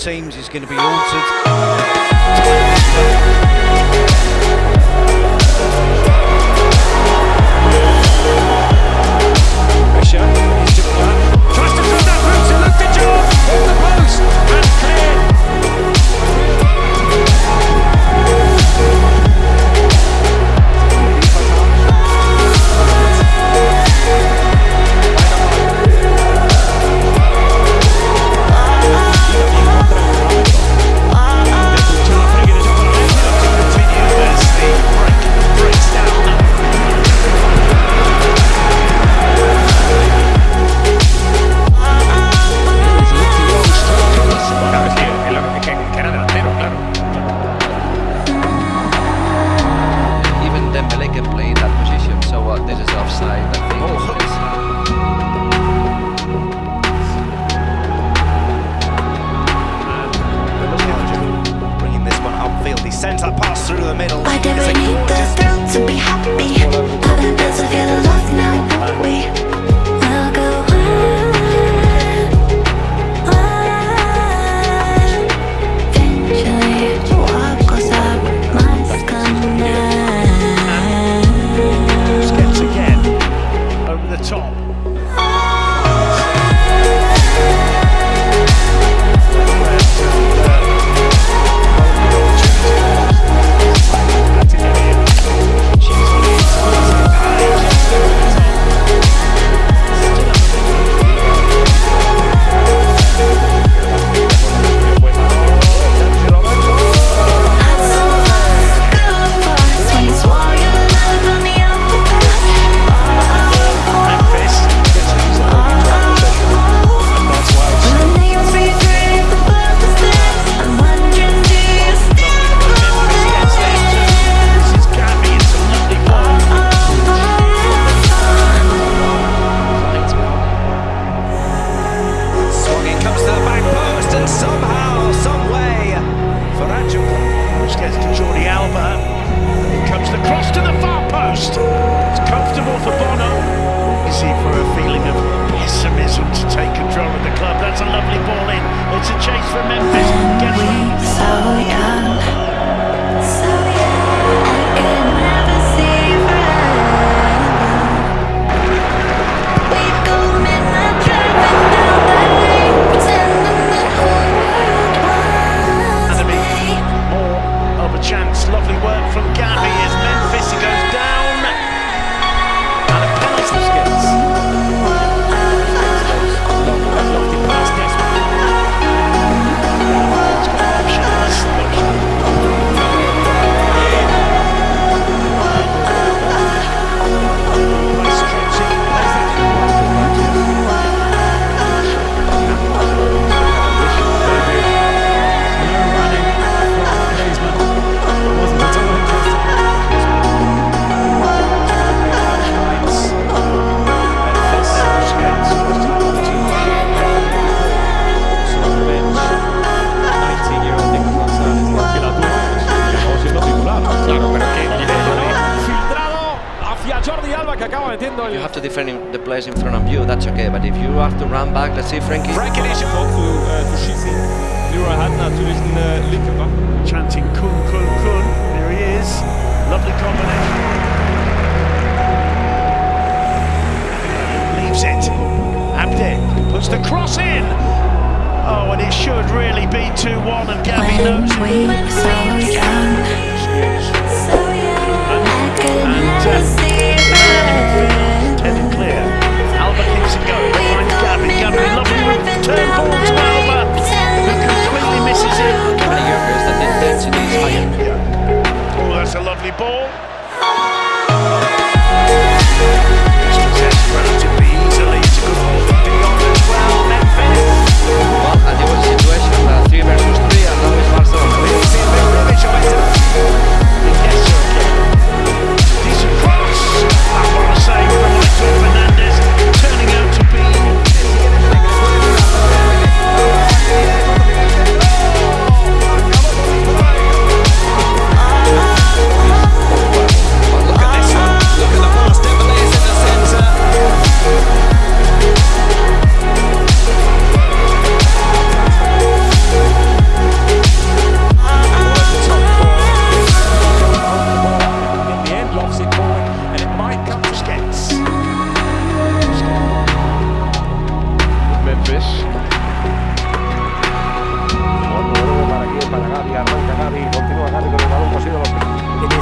teams is going to be altered. Jordi Alba que acaba metiendo el... You have to defend the players in front of you, that's okay, but if you have to run back, let's see Frankie. Frankie Leach vor zu, äh, to schießen. Leroy hat natürlich eine äh, linke Waffe. Chanting Kun, Kun, Kun. There he is. Lovely combination. Leaves it. Abde puts the cross in. Oh, and it should really be 2-1 and Gavi knows. We so young, so young. Bye.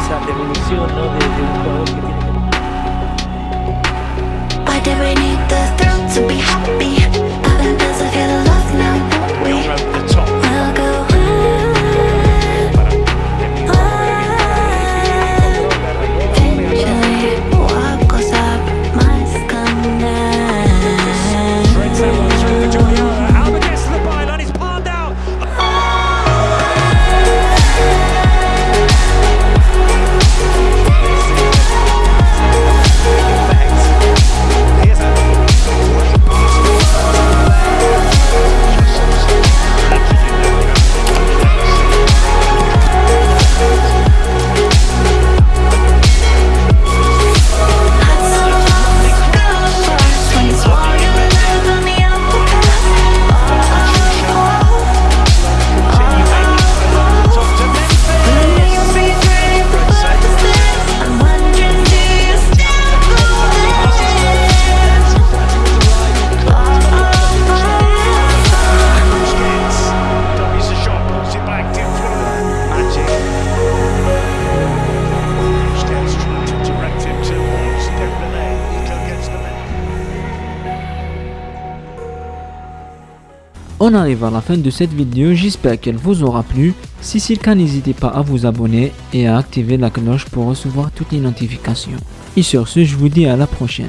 Esa definición ¿no? de, de un jugador que tiene que On arrive à la fin de cette vidéo, j'espère qu'elle vous aura plu. Si c'est le cas, n'hésitez pas à vous abonner et à activer la cloche pour recevoir toutes les notifications. Et sur ce, je vous dis à la prochaine.